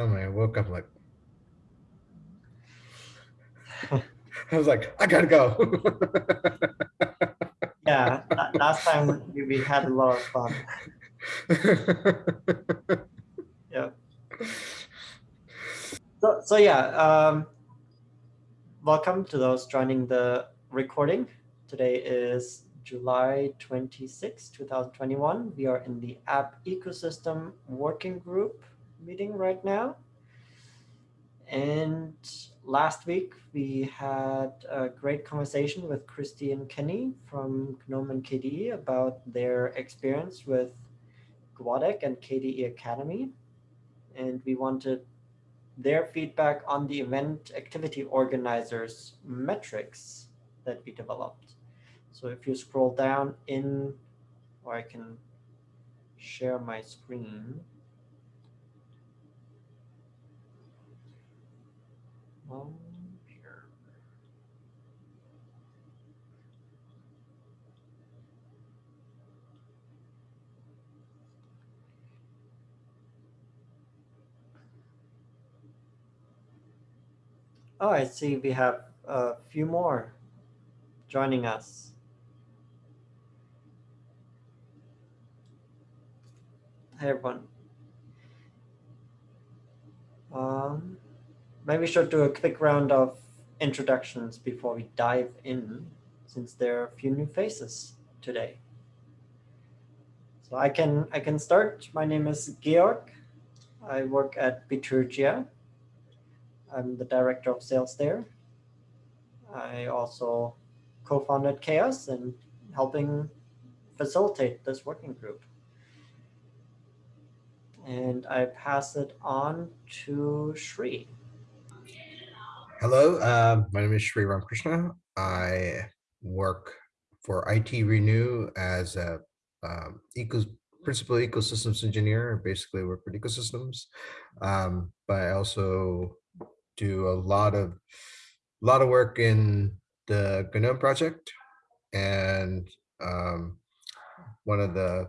I woke up like, I was like, I gotta go. Yeah, last time we, we had a lot of fun. Yeah. So, so yeah, um, welcome to those joining the recording. Today is July 26, 2021. We are in the app ecosystem working group meeting right now. And last week we had a great conversation with Christy and Kenny from GNOME and KDE about their experience with GUADEC and KDE Akademy. And we wanted their feedback on the event activity organizers metrics that we developed. So if you scroll down in, or I can share my screen. Um, here. Oh, I see we have a few more joining us. Hey everyone. Um, maybe we should do a quick round of introductions before we dive in, since there are a few new faces today. So I can I can start. My name is Georg. I work at Bitergia. I'm the director of sales there. I also co-founded CHAOSS and helping facilitate this working group. And I pass it on to Shri. Hello, uh, my name is Sri Ramakrishna. I work for IT Renew as a um, eco principal ecosystems engineer. Basically, work with ecosystems, um, but I also do a lot of a lot of work in the GNOME project, and um, one of the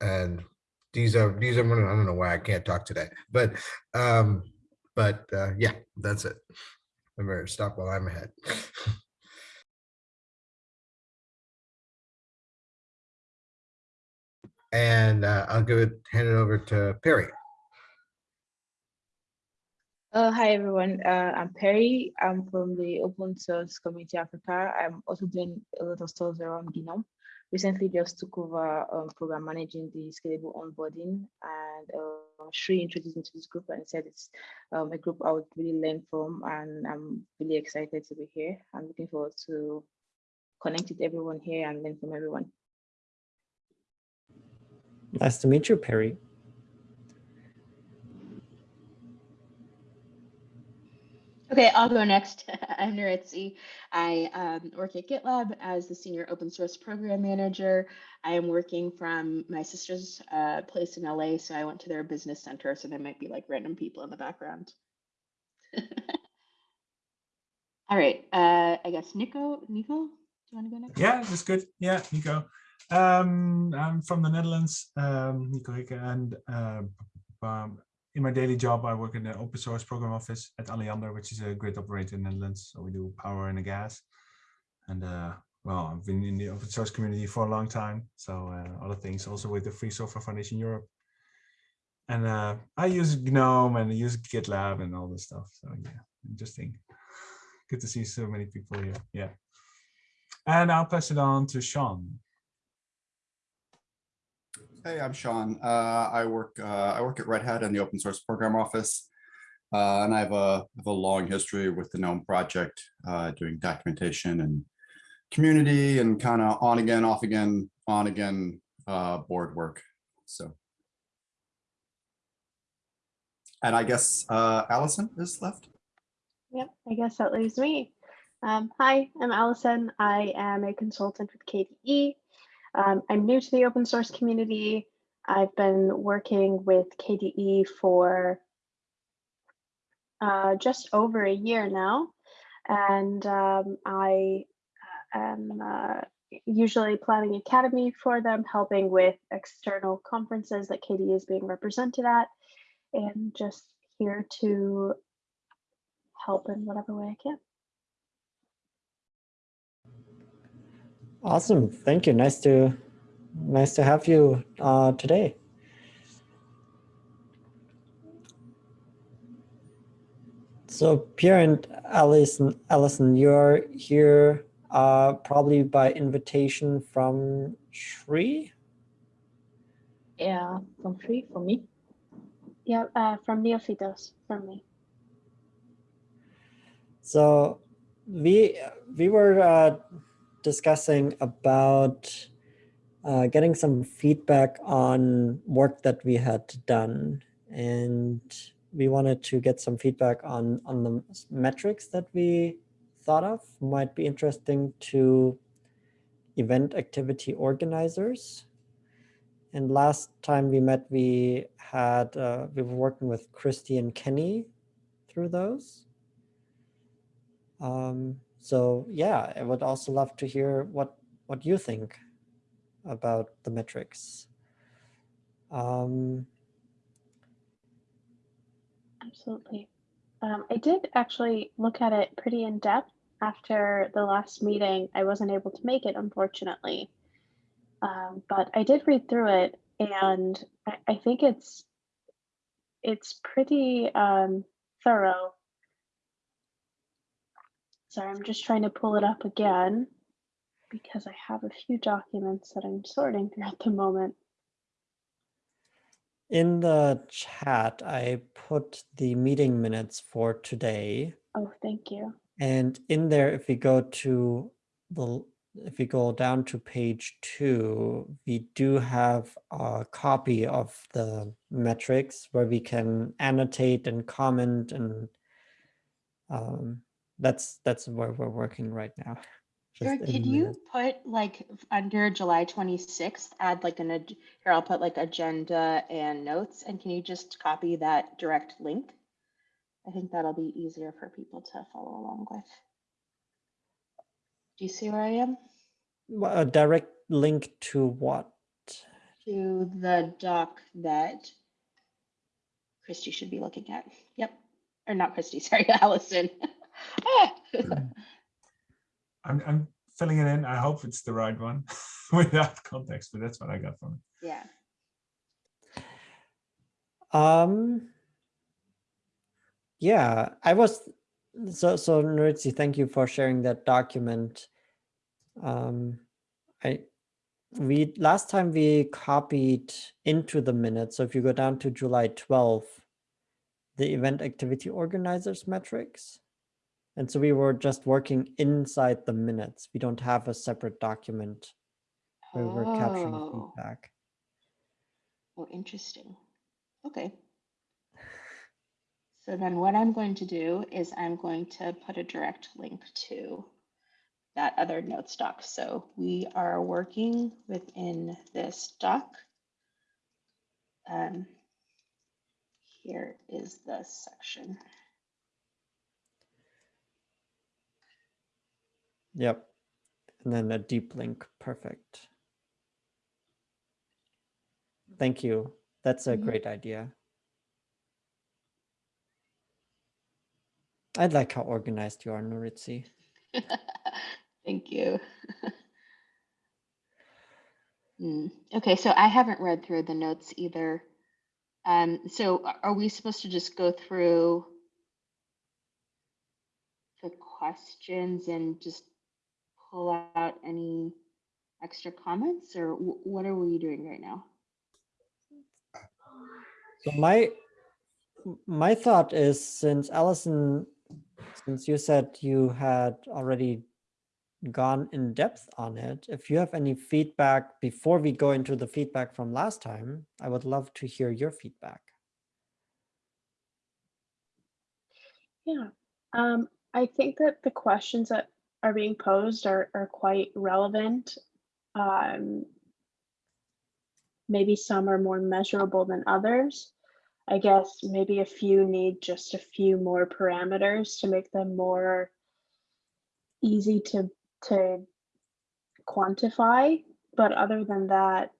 and these are these are I don't know why I can't talk today, but um, but uh, yeah, that's it. I'm better stop while I'm ahead. and uh, I'll give it hand it over to Perry. Uh, hi everyone, uh, I'm Perry. I'm from the Open Source Community Africa. I'm also doing a lot of stuff around GNOME. Recently just took over um, program managing the scalable onboarding and uh, Shri introduced me to this group and said it's um, a group I would really learn from and I'm really excited to be here. I'm looking forward to connect with everyone here and learn from everyone. Nice to meet you, Perry. Okay, I'll go next. I'm Nuritzi. I um, work at GitLab as the senior open source program manager. I am working from my sister's uh, place in LA, so I went to their business center, so there might be like random people in the background. All right, uh, I guess Nico, Nico, do you want to go next? Yeah, that's good. Yeah, Nico. Um, I'm from the Netherlands, um, Nico Rikken, and uh, um, in my daily job, I work in the open source program office at Alliander, which is a grid operator in the Netherlands. So we do power and gas. And uh, well, I've been in the open source community for a long time. So uh, other things also with the Free Software Foundation Europe. And uh, I use GNOME and I use GitLab and all this stuff. So yeah, interesting. Good to see so many people here. Yeah. And I'll pass it on to Sean. Hey, I'm Sean. Uh, I work uh, I work at Red Hat in the open source program office, uh, and I have a, have a long history with the GNOME project, uh, doing documentation and community and kind of on again, off again, on again uh, board work. So, and I guess uh, Allison is left. Yep, I guess that leaves me. Um, hi, I'm Allison. I am a consultant with KDE. Um, I'm new to the open source community. I've been working with KDE for uh, just over a year now, and um, I uh, am uh, usually planning Akademy for them, helping with external conferences that KDE is being represented at, and just here to help in whatever way I can. Awesome. Thank you. Nice to nice to have you uh, today. So Perry and Allison, Allison, you're here uh, probably by invitation from Shri. Yeah, from free for me. Yeah, uh, from Neophytos, from me. So we we were uh, discussing about uh, getting some feedback on work that we had done, and we wanted to get some feedback on on the metrics that we thought of might be interesting to event activity organizers. And last time we met, we had uh, we were working with Christy and Kenny through those. Um, so yeah, I would also love to hear what what you think about the metrics. Um, Absolutely. Um, I did actually look at it pretty in depth after the last meeting. I wasn't able to make it, unfortunately. Um, but I did read through it and I, I think it's it's pretty um, thorough. Sorry, I'm just trying to pull it up again because I have a few documents that I'm sorting through at the moment. in the chat, I put the meeting minutes for today. Oh, thank you. And in there, if we go to the, if we go down to page two, we do have a copy of the metrics where we can annotate and comment and um, that's, that's where we're working right now. Sure, could you put like under July 26th, add like an, here, I'll put like agenda and notes, and can you just copy that direct link? I think that'll be easier for people to follow along with. Do you see where I am? Wha- A direct link to what? To the doc that Christy should be looking at. Yep, or not Christy, sorry, Allison. I'm, I'm filling it in. I hope it's the right one without context, but that's what I got from it. Yeah, Um, yeah, I was, so, so Nuritzi, thank you for sharing that document. Um, I, we, last time we copied into the minutes, so if you go down to July 12th, the event activity organizers metrics. And so we were just working inside the minutes. We don't have a separate document where we're capturing Oh. feedback. Oh, interesting. Okay. So then what I'm going to do is I'm going to put a direct link to that other notes doc. So we are working within this doc. Um, here is the section. Yep. And then a deep link. Perfect. Thank you. That's a Mhm. great idea. I like how organized you are, Nuritzi. Thank you. Hmm, Okay, so I haven't read through the notes either. Um, so are we supposed to just go through the questions and just pull out any extra comments or what are we doing right now? So my my thought is since Allison, since you said you had already gone in depth on it, if you have any feedback before we go into the feedback from last time, I would love to hear your feedback. Yeah, um, I think that the questions that are being posed are, are quite relevant. Um, maybe some are more measurable than others. I guess maybe a few need just a few more parameters to make them more easy to to quantify. But other than that,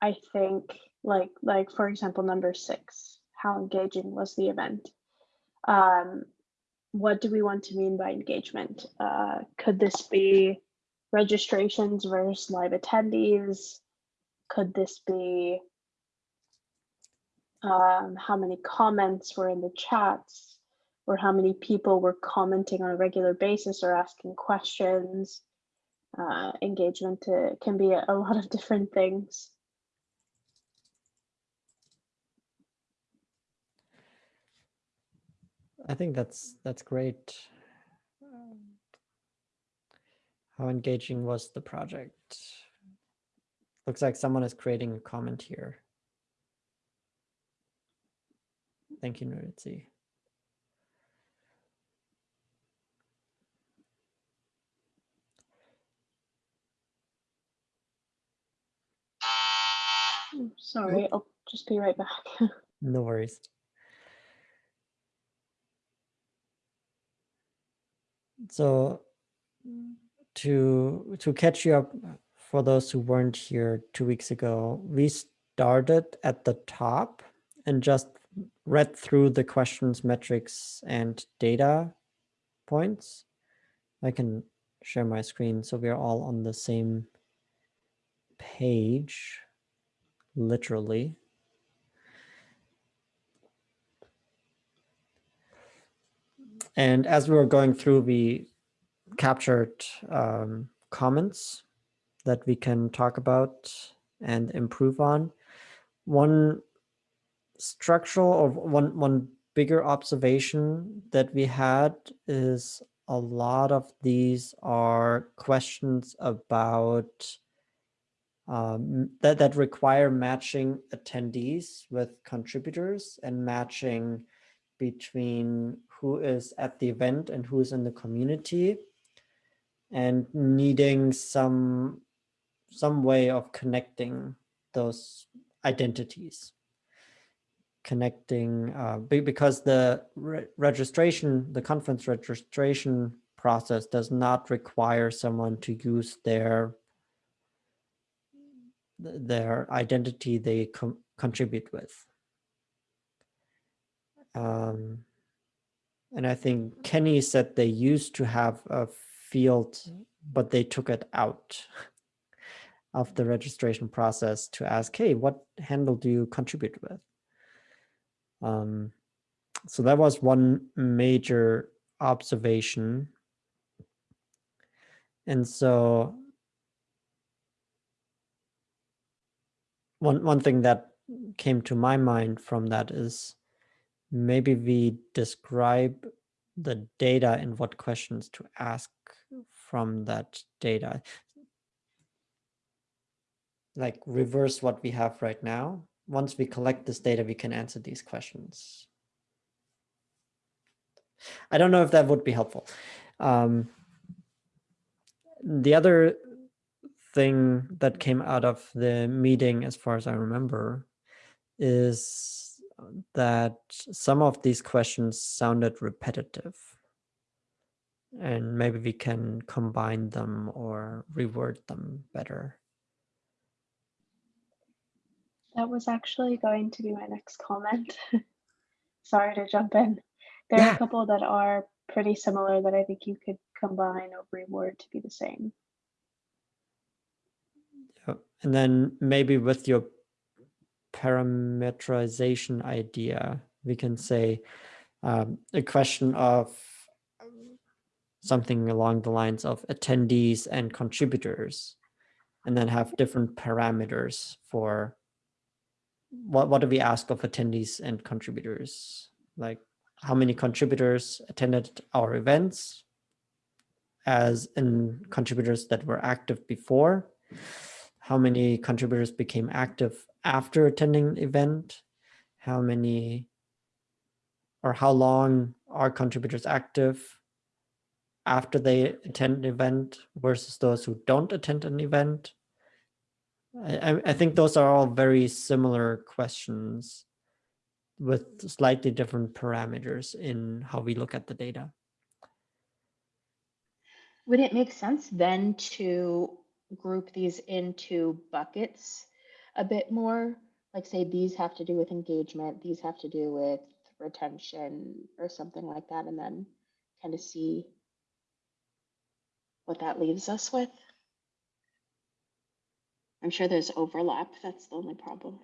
I think like like for example number six, how engaging was the event? Um, what do we want to mean by engagement? Uh, could this be registrations versus live attendees? Could this be um, how many comments were in the chats or how many people were commenting on a regular basis or asking questions? Uh, engagement uh, can be a, a lot of different things. I think that's that's great. Um, How engaging was the project? Looks like someone is creating a comment here. Thank you, Nuritzi. Sorry, I'll just be right back. No worries. So to to catch you up for those who weren't here two weeks ago, we started at the top and just read through the questions, metrics, and data points. I can share my screen so we're all on the same page, literally. And as we were going through, we captured um, comments that we can talk about and improve on. One structural or one one bigger observation that we had is a lot of these are questions about um, that that require matching attendees with contributors and matching between who is at the event and who is in the community and needing some some way of connecting those identities. Connecting uh, because the re- registration the conference registration process does not require someone to use their their identity they contribute with. Um, and I think Kenny said they used to have a field, but they took it out of the registration process to ask, hey, what handle do you contribute with? Um, so that was one major observation. And so one one thing that came to my mind from that is maybe we describe the data and what questions to ask from that data. Like reverse what we have right now. Once we collect this data, we can answer these questions. I don't know if that would be helpful. Um, the other thing that came out of the meeting, as far as I remember, is that some of these questions sounded repetitive. And maybe we can combine them or reword them better. That was actually going to be my next comment. Sorry to jump in. There are a couple that are pretty similar that I think you could combine or reword to be the same. And then maybe with your parameterization idea, we can say um, a question of um, something along the lines of attendees and contributors, and then have different parameters for what, what do we ask of attendees and contributors? Like how many contributors attended our events as in contributors that were active before? How many contributors became active after attending the event? How many or how long are contributors active after they attend an event versus those who don't attend an event? I, I- I think those are all very similar questions with slightly different parameters in how we look at the data. Would it make sense then to group these into buckets a bit more like say these have to do with engagement, these have to do with retention or something like that, and then kind of see what that leaves us with. I'm sure there's overlap. That's the only problem.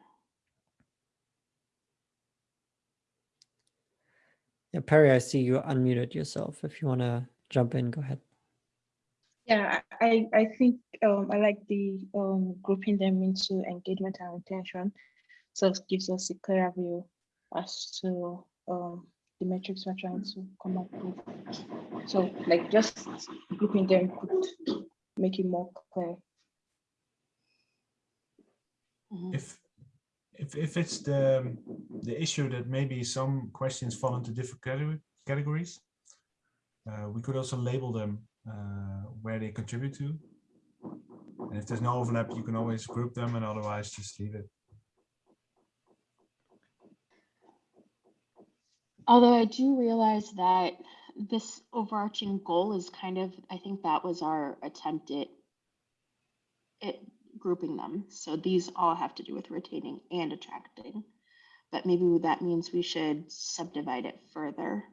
Yeah, Perry, I see you unmuted yourself. If you want to jump in, go ahead. Yeah, I, I think um, I like the um, grouping them into engagement and retention. So it gives us a clearer view as to um, the metrics we're trying to come up with. So like just grouping them could make it more clear. Mhm. If if if it's the the issue that maybe some questions fall into different category, categories, uh, we could also label them Uh, where they contribute to. And if there's no overlap, you can always group them, and otherwise just leave it. Although I do realize that this overarching goal is kind of, I think that was our attempt at it grouping them. So these all have to do with retaining and attracting. But maybe that means we should subdivide it further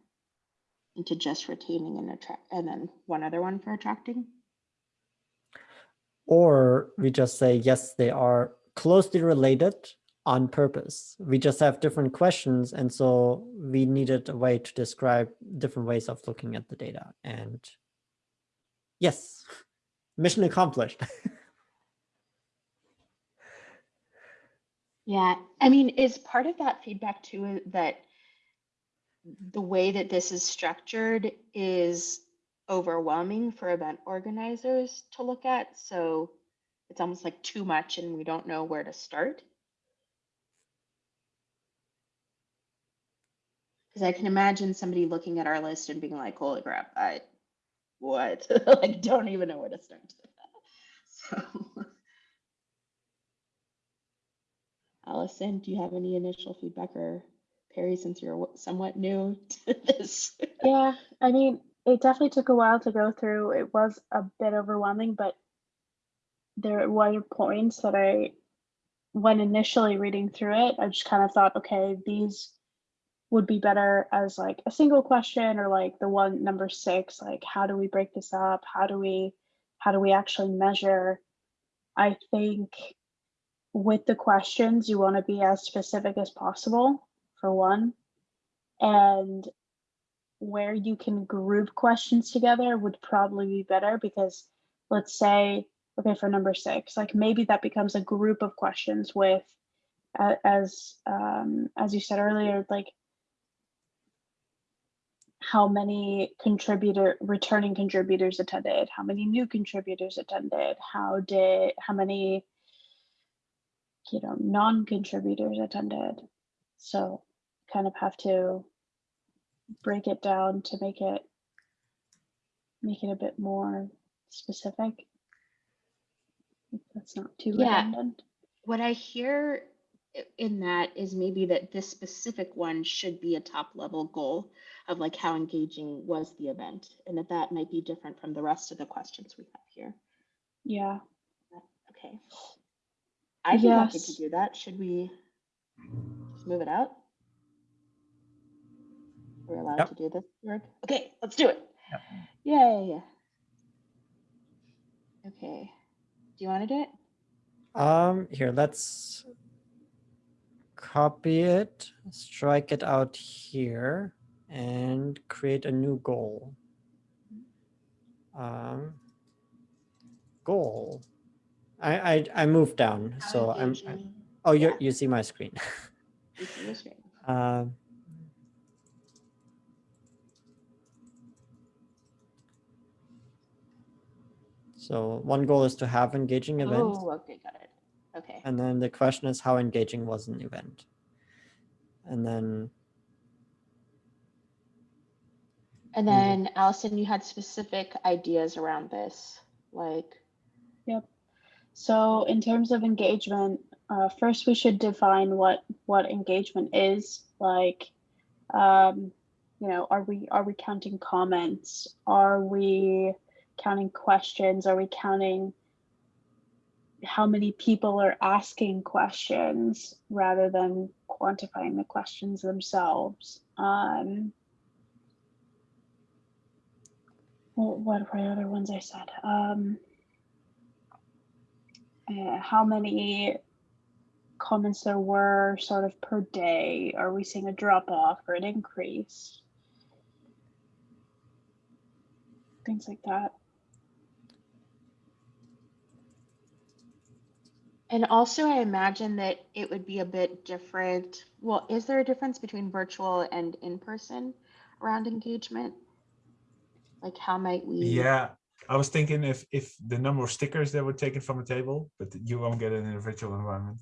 into just retaining and attract, and then one other one for attracting. Or we just say, yes, they are closely related on purpose. We just have different questions. And so we needed a way to describe different ways of looking at the data. And yes, mission accomplished. Yeah, I mean, is part of that feedback too that the way that this is structured is overwhelming for event organizers to look at. So it's almost like too much and we don't know where to start. Because I can imagine somebody looking at our list and being like, holy crap, I, what? like, don't even know where to start. so. Allison, do you have any initial feedback or Perry, since you're somewhat new to this? Yeah, I mean, it definitely took a while to go through. It was a bit overwhelming, but there were points that I, when initially reading through it, I just kind of thought, okay, these would be better as like a single question or like the one number six, like how do we break this up? How do we, how do we actually measure? I think with the questions, you want to be as specific as possible for one. And where you can group questions together would probably be better because let's say, okay, for number six, like maybe that becomes a group of questions with, as um, as you said earlier, like how many contributor returning contributors attended, how many new contributors attended, how did how many you know non-contributors attended. So kind of have to break it down to make it make it a bit more specific. If That's not too Yeah. redundant. What I hear in that is maybe that this specific one should be a top level goal of like how engaging was the event and that that might be different from the rest of the questions we have here. Yeah. Okay. I'd be happy to do that. Should we just move it out? We're allowed Yep. to do this, Georg? Okay, let's do it. Yep. Yay. Okay. Do you want to do it? Um, here, let's copy it, strike it out here, and create a new goal. Um, goal. I I, I moved down, How so I'm. I- engaging oh, you yeah. you see my screen. is? Um, so one goal is to have engaging events. Oh, okay, got it. Okay. And then the question is how engaging was an event? And then, And Mhm. then Allison, you had specific ideas around this, like, Yep. So in terms of engagement, uh, first we should define what what engagement is. Like, um, you know, are we are we counting comments? Are we counting questions? Are we counting how many people are asking questions rather than quantifying the questions themselves. Um, what were the other ones I said? Um, uh, how many comments there were sort of per day? Are we seeing a drop off or an increase? Things like that. And also, I imagine that it would be a bit different. Well, is there a difference between virtual and in person around engagement? Like, how might we? Yeah, I was thinking if if the number of stickers that were taken from a table, but you won't get it in a virtual environment.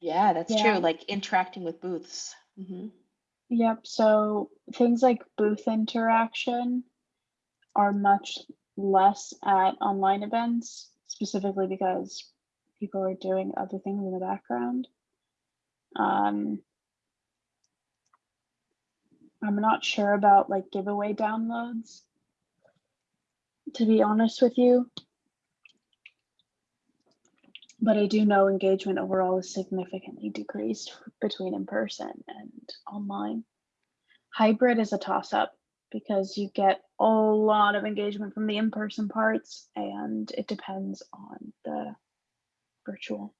Yeah, that's Yeah. true. Like interacting with booths. hmm Yep. So things like booth interaction are much less at online events, specifically because people are doing other things in the background. Um, I'm not sure about like giveaway downloads, to be honest with you. But I do know engagement overall is significantly decreased between in person and online. Hybrid is a toss up because you get a lot of engagement from the in person parts and it depends on the virtual.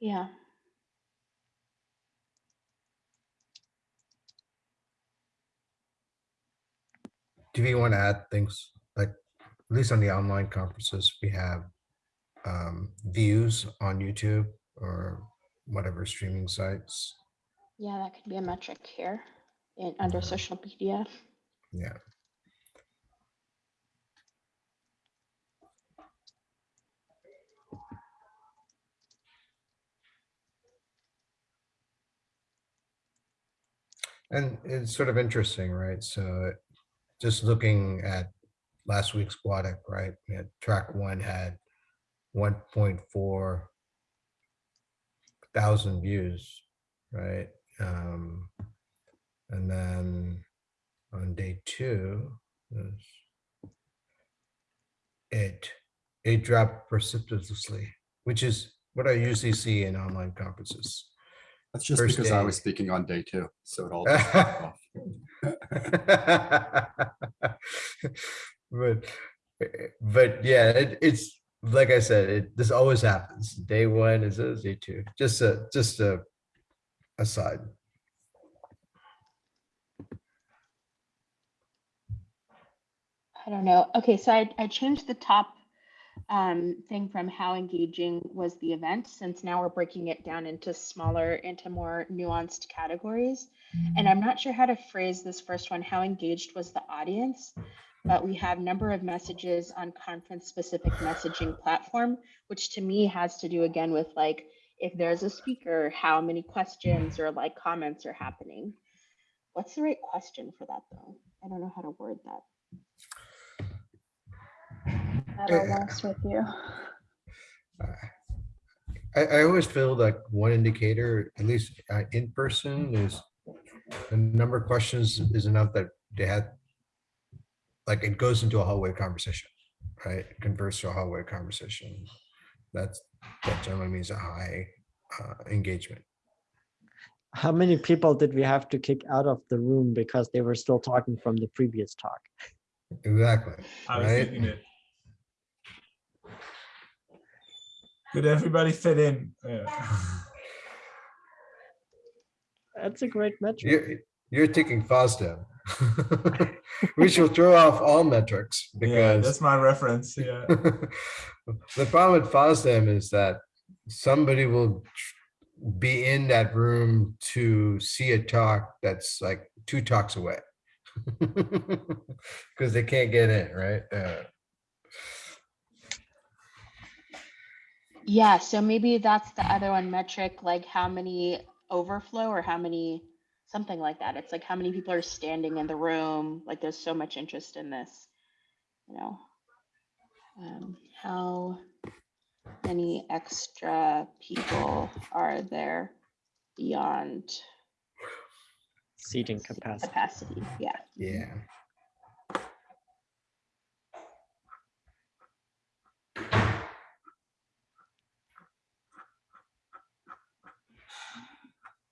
Yeah. Do you want to add things like, at least on the online conferences, we have um, views on YouTube or whatever streaming sites. Yeah, that could be a metric here in under Mhm. social media. Yeah. And it's sort of interesting, right? So just looking at last week's Squadic, right? track one had 1.4 thousand views, right? Um, and then on day two, it it dropped precipitously, which is what I usually see in online conferences. That's just First because I was speaking on day two, so it all. just dropped off. but but yeah, it, it's like I said, it this always happens. Day one is is day two. Just a just a aside. I don't know. Okay, so I, I changed the top um, thing from how engaging was the event, since now we're breaking it down into smaller, into more nuanced categories. And I'm not sure how to phrase this first one, how engaged was the audience? But we have number of messages on conference specific messaging platform, which to me has to do again with like, if there's a speaker, how many questions or like comments are happening? What's the right question for that though? I don't know how to word that. At Yeah. with you. I, I always feel like one indicator, at least uh, in person, is the number of questions is enough that they had, like it goes into a hallway conversation, right? It Converts to a hallway conversation. That's, that generally means a high uh, engagement. How many people did we have to kick out of the room because they were still talking from the previous talk? Exactly, I was right? thinking it. Could everybody fit in? Yeah. That's a great metric. You're, you're taking FOSDEM. We should throw off all metrics yeah, because that's my reference. Yeah. the problem with FOSDEM is that somebody will be in that room to see a talk that's like two talks away. Because they can't get in, right? Uh, Yeah, so maybe that's the other one metric, like how many overflow or how many, something like that. It's like how many people are standing in the room, like there's so much interest in this. you know, um, how many extra people are there beyond Seating capacity. capacity? Yeah. Yeah.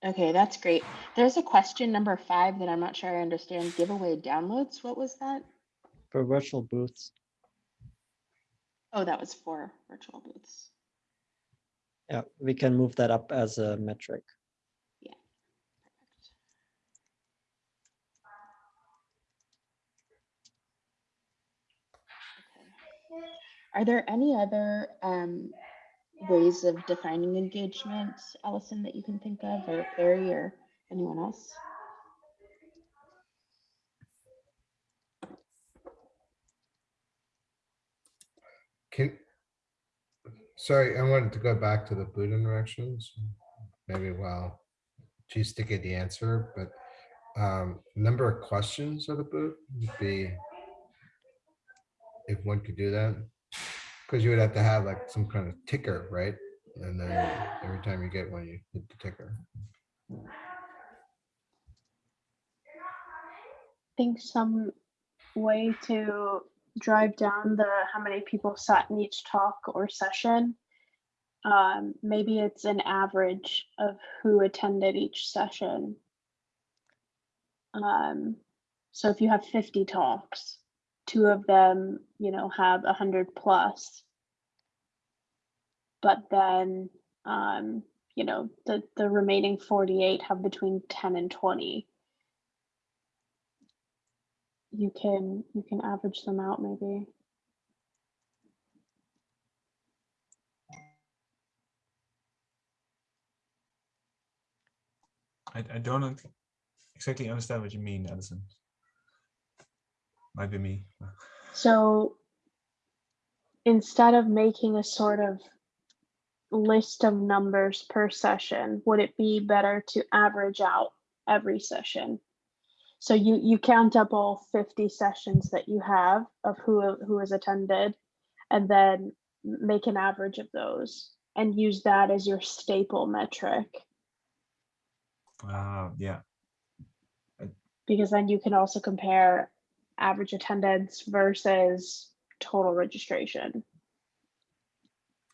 Okay, that's great. There's a question number five that I'm not sure I understand. Giveaway downloads. What was that? For virtual booths. Oh, that was for virtual booths. Yeah, we can move that up as a metric. Yeah. Perfect. Okay. Are there any other um, ways of defining engagement, Allison, that you can think of, or Barry, or anyone else? Can, sorry, I wanted to go back to the boot interactions. Maybe while she's thinking the answer, but um, number of questions of the boot would be if one could do that, because you would have to have like some kind of ticker, right? And then every time you get one, you hit the ticker. I think some way to drive down the how many people sat in each talk or session. Um, maybe it's an average of who attended each session. Um, so if you have 50 talks, two of them, you know, have 100 plus. But then, um, you know, the, the remaining 48 have between 10 and 20 you can you can average them out maybe I, I don't exactly understand what you mean, Allison. Might be me. so instead of making a sort of list of numbers per session would it be better to average out every session? So you you count up all 50 sessions that you have of who who has attended and then make an average of those and use that as your staple metric. Uh, yeah, because then you can also compare average attendance versus total registration.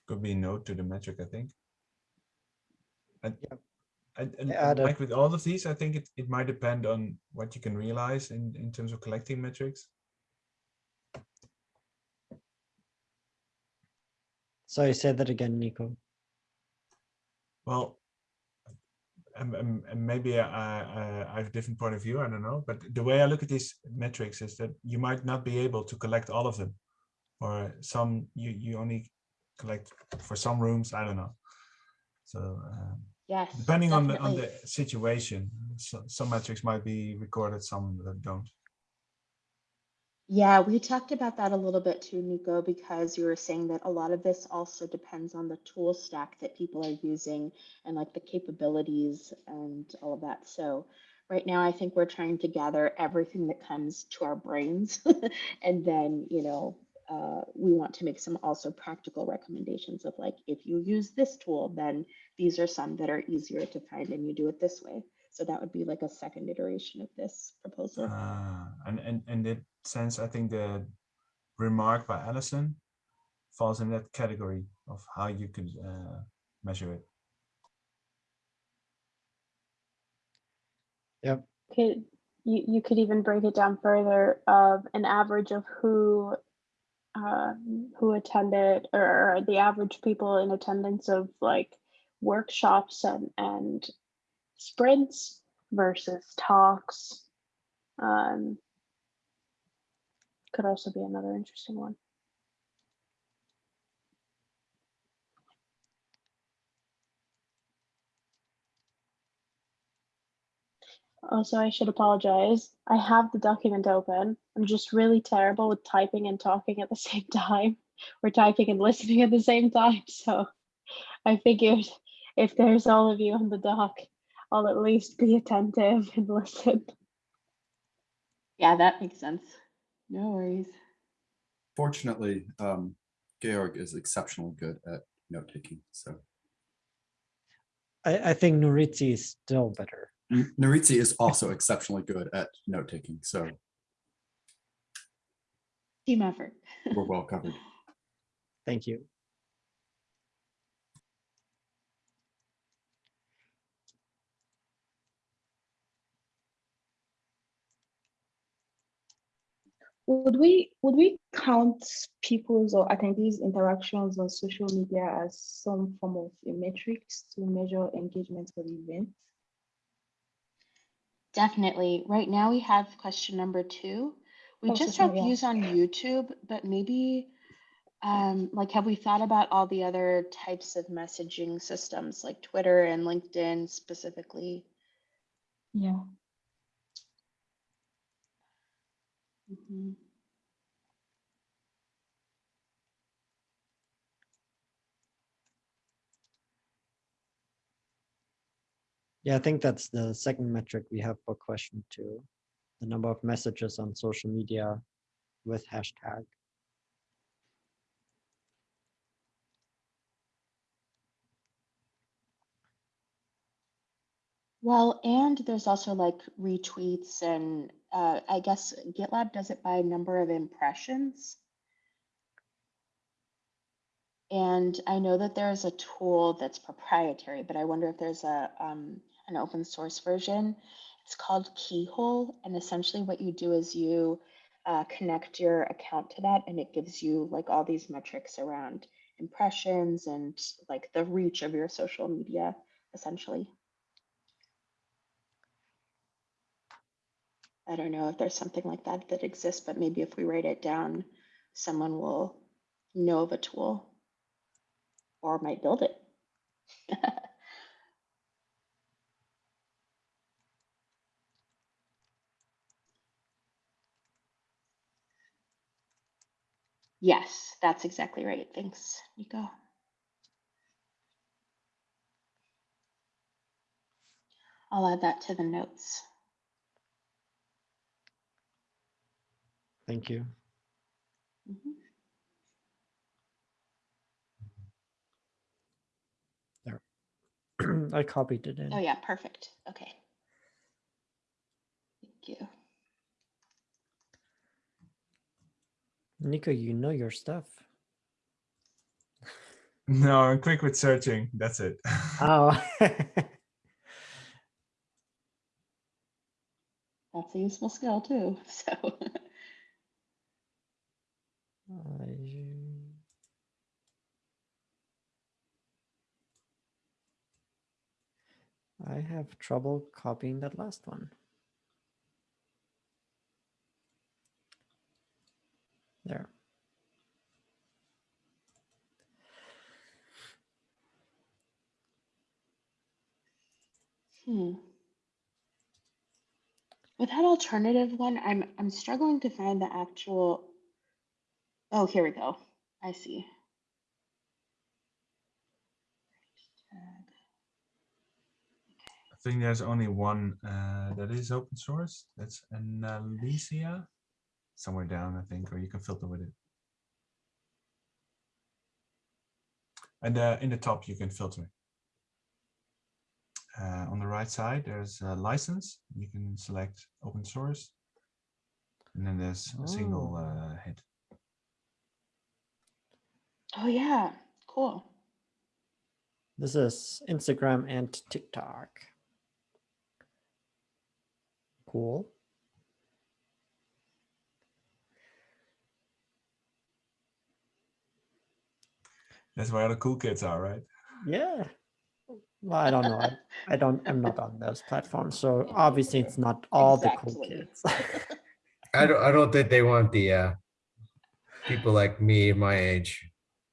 could be a note to the metric, I think. And, Yep. and, and add like with all of these, I think it, it might depend on what you can realize in, in terms of collecting metrics. So Sorry, say that again, Nico. Well, and, and, maybe I, I, I have a different point of view, I don't know, but the way I look at these metrics is that you might not be able to collect all of them. Or some, you, you only collect for some rooms, I don't know. So um, Yes. depending on the, on the situation, so, some metrics might be recorded, some that don't. Yeah, we talked about that a little bit too, Nico, because you were saying that a lot of this also depends on the tool stack that people are using and like the capabilities and all of that. So right now, I think we're trying to gather everything that comes to our brains. and then, you know, uh, we want to make some also practical recommendations of like, if you use this tool, then these are some that are easier to find and you do it this way. So that would be like a second iteration of this proposal. Uh, and, and, and that sense, I think the remark by Allison falls in that category of how you could uh, measure it. Yep. Could you, you could even break it down further of an average of who um, who attended or the average people in attendance of like workshops and, and sprints versus talks. Um, could also be another interesting one. Also, I should apologize. I have the document open. I'm just really terrible with typing and talking at the same time, or typing and listening at the same time. So I figured if there's all of you on the doc, I'll at least be attentive and listen. Yeah, that makes sense. No worries. Fortunately, um, Georg is exceptionally good at note taking. So I, I think Nuritzi is still better. N- Nuritzi is also exceptionally good at note taking. So Team effort. we're well covered. Thank you. Would we would we count people's or attendees interactions on social media as some form of a metrics to measure engagement for the event? Definitely. Right now we have question number two. We Oh, just have views on YouTube, but maybe um, like have we thought about all the other types of messaging systems like Twitter and LinkedIn specifically? Yeah. Mhm. Yeah, I think that's the second metric we have for question two. The number of messages on social media with hashtag. Well, and there's also like retweets and uh, I guess GitLab does it by number of impressions. And I know that there's a tool that's proprietary, but I wonder if there's a um, an open source version. It's called Keyhole, and essentially what you do is you uh, connect your account to that, and it gives you like all these metrics around impressions and like the reach of your social media, essentially. I don't know if there's something like that that exists, but maybe if we write it down, someone will know of a tool or might build it. yes, that's exactly right. Thanks, Nico. I'll add that to the notes. Thank you. Mhm. I copied it in. Oh yeah, perfect. Okay. Thank you. Nico, you know your stuff. No, I'm quick with searching. That's it. Oh. That's a useful skill too. So I- I have trouble copying that last one. There. Hmm. With that alternative one, I'm I'm struggling to find the actual. Oh, here we go. I see. I think there's only one uh, that is open source. That's Analysia. Somewhere down, I think, or you can filter with it. And uh, in the top, you can filter. Uh, on the right side, there's a license. You can select open source. And then there's a single Oh. uh, hit. Oh yeah, cool. This is Instagram and TikTok. Cool. That's where all the cool kids are, right? Yeah. Well, I don't know. I, I don't, I'm not on those platforms. So obviously it's not all the cool kids. I don't, I don't think they want the, uh, people like me, my age,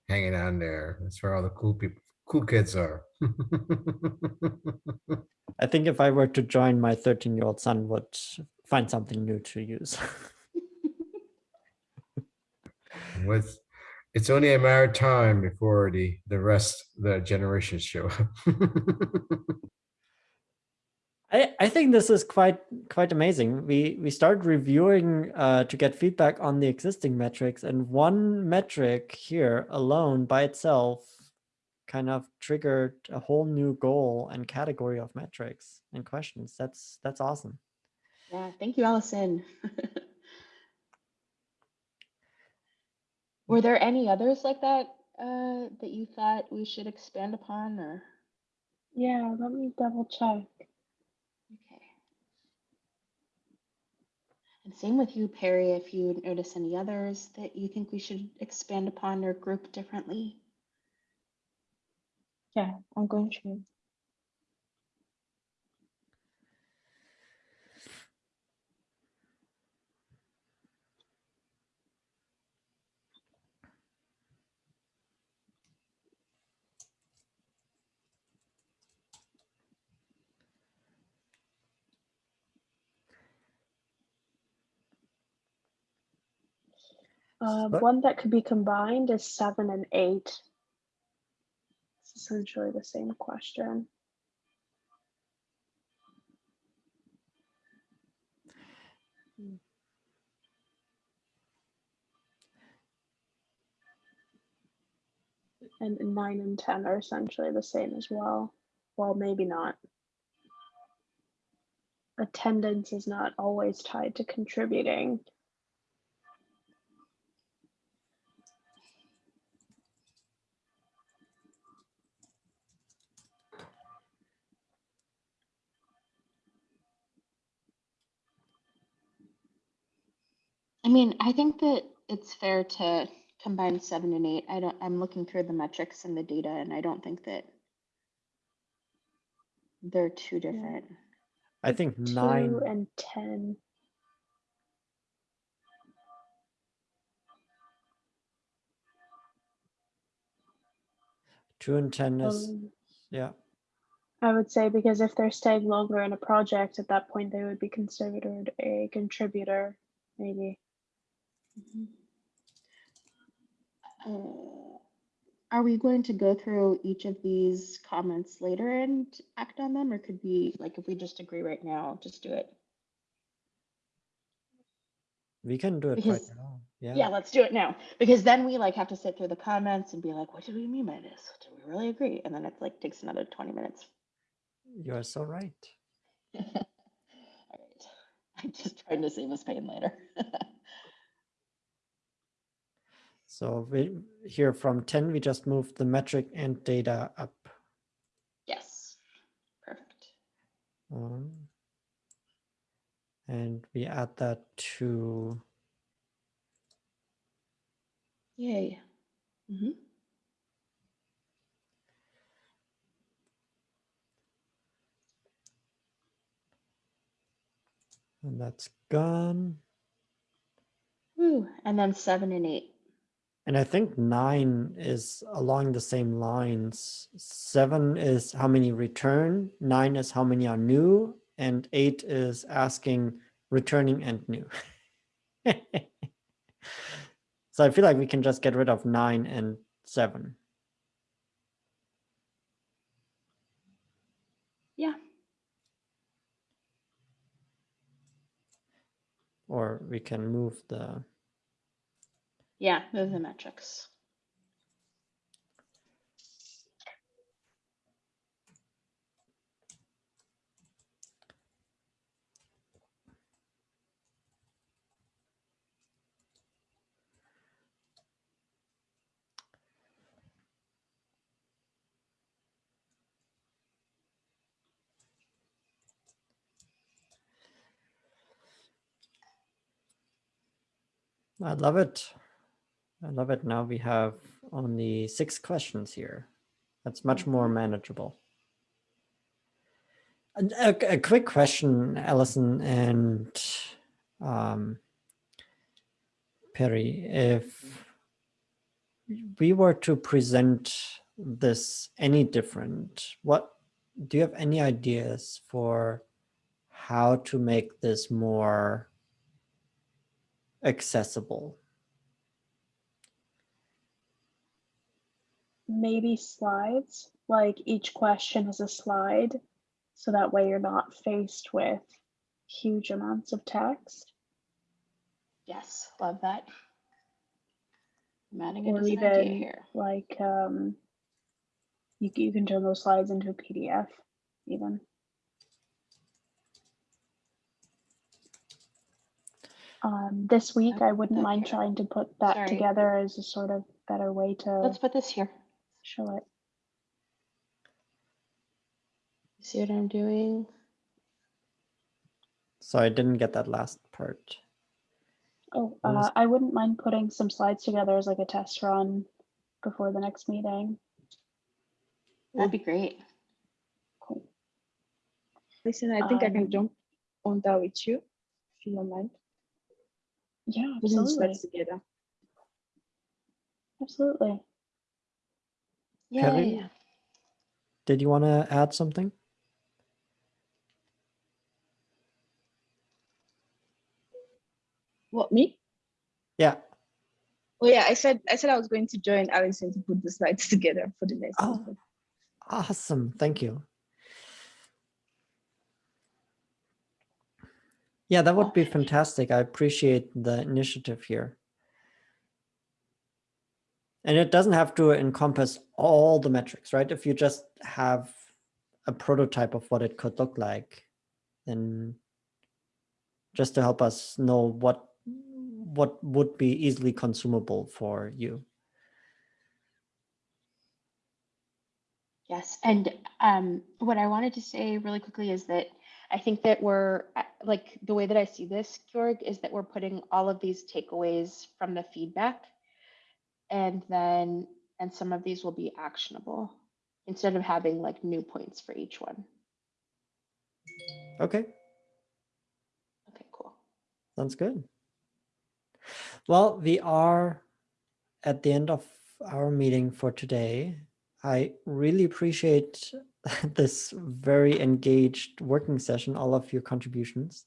hanging on there. That's where all the cool people, cool kids are. I think if I were to join, my 13 year old son would find something new to use. With, it's only a matter of time before the, the rest, the generations show up. I, I think this is quite quite amazing. We we started reviewing uh, to get feedback on the existing metrics, and one metric here alone by itself kind of triggered a whole new goal and category of metrics and questions. That's that's awesome. Yeah, thank you, Allison. Were there any others like that uh, that you thought we should expand upon or? Yeah, let me double check. Okay. And same with you, Perry, if you notice any others that you think we should expand upon or group differently. Yeah, I'm going to. Uh, But- one that could be combined is seven and eight. It's essentially the same question. And nine and 10 are essentially the same as well. Well, maybe not. Attendance is not always tied to contributing. I mean, I think that it's fair to combine seven and eight. I don't, I'm looking through the metrics and the data and I don't think that they're too different. I think nine. Two and 10. Two and ten is Um, yeah. I would say because if they're staying longer in a project, at that point they would be considered a contributor, maybe. Uh, Are we going to go through each of these comments later and act on them, or could we, like, if we just agree right now, just do it? We can do it Because- right now. Yeah. Yeah, let's do it now, because then we like have to sit through the comments and be like, what do we mean by this? Do we really agree? And then it like takes another twenty minutes. You are so right. All right, I'm just trying to save us pain later. So we here from 10, we just moved the metric and data up. Yes, perfect. Um, and we add that to Yay. Mhm. and that's gone. Ooh, and then seven and eight. And I think nine is along the same lines. Seven is how many return, nine is how many are new, and eight is asking returning and new. so I feel like we can just get rid of nine and seven. Yeah. Or we can move the Yeah, move the metrics. I love it. I love it. Now we have only six questions here. That's much more manageable. And A, a quick question, Allison and um, Perry. If we were to present this any different, what do you have any ideas for how to make this more accessible? Maybe slides, like each question is a slide. So that way you're not faced with huge amounts of text. Yes, love that. I'm adding it Or an idea here. like um, you, you can turn those slides into a PDF even. Um, this week, I wouldn't mind trying to put that Sorry. together as a sort of better way to Let's put this here. Show it. See what I'm doing? So I didn't get that last part. Oh, uh, I wouldn't mind putting some slides together as like a test run before the next meeting. That'd be great. Cool. Listen, I think I can Um, jump on that with you, if you don't mind. Yeah, Putting the absolutely. slides together. Absolutely. Perry? Yay. Did you want to add something? What, me? Yeah. Oh yeah, I said I said I was going to join Allison to put the slides together for the next Oh. Awesome. Thank you. Yeah, that would be oh, fantastic. I appreciate the initiative here. And it doesn't have to encompass all the metrics, right? If you just have a prototype of what it could look like, then just to help us know what what would be easily consumable for you. Yes, and um, what I wanted to say really quickly is that I think that we're uh, like the way that I see this, Georg, is that we're putting all of these takeaways from the feedback, and then and some of these will be actionable instead of having like new points for each one. Okay. Okay, cool. Sounds good. Well, we are at the end of our meeting for today. I really appreciate this very engaged working session, all of your contributions.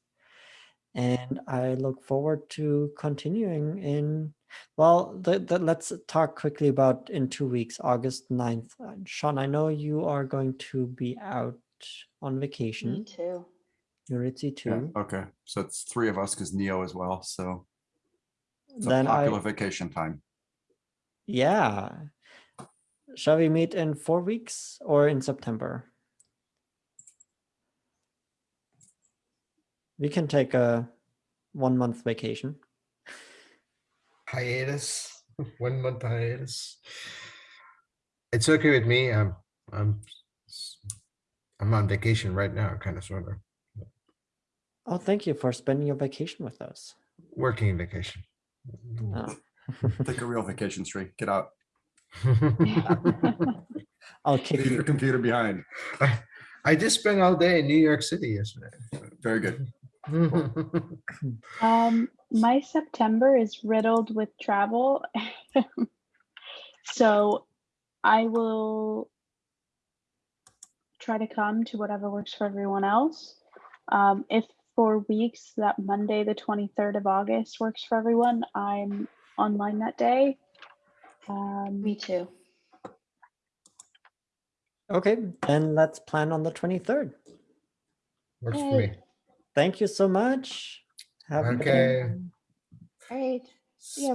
And I look forward to continuing in, well, the, the, let's talk quickly about in two weeks, August 9th. Uh, Sean, I know you are going to be out on vacation. Me vacation. too. Nuritzi Yeah, too. okay, so it's three of us because Neo as well, so it's a Then I, popular vacation time. Yeah. Shall we meet in four weeks or in September? We can take a one month vacation. hiatus, one month hiatus. It's okay with me. I'm, I'm, s- I'm on vacation right now, kind of, sort of, Oh, thank you for spending your vacation with us. working vacation. Oh, Take a real vacation, Sri. Get out. I'll kick Leave your computer behind. I, I just spent all day in New York City yesterday. Very good. Um, my September is riddled with travel. so I will try to come to whatever works for everyone else. Um, if for weeks that Monday, the 23rd of August works for everyone, I'm online that day. Um, Me too. Okay, then let's plan on the 23rd. Works for me. Thank you so much. Have a good Okay. one. All right. Yeah.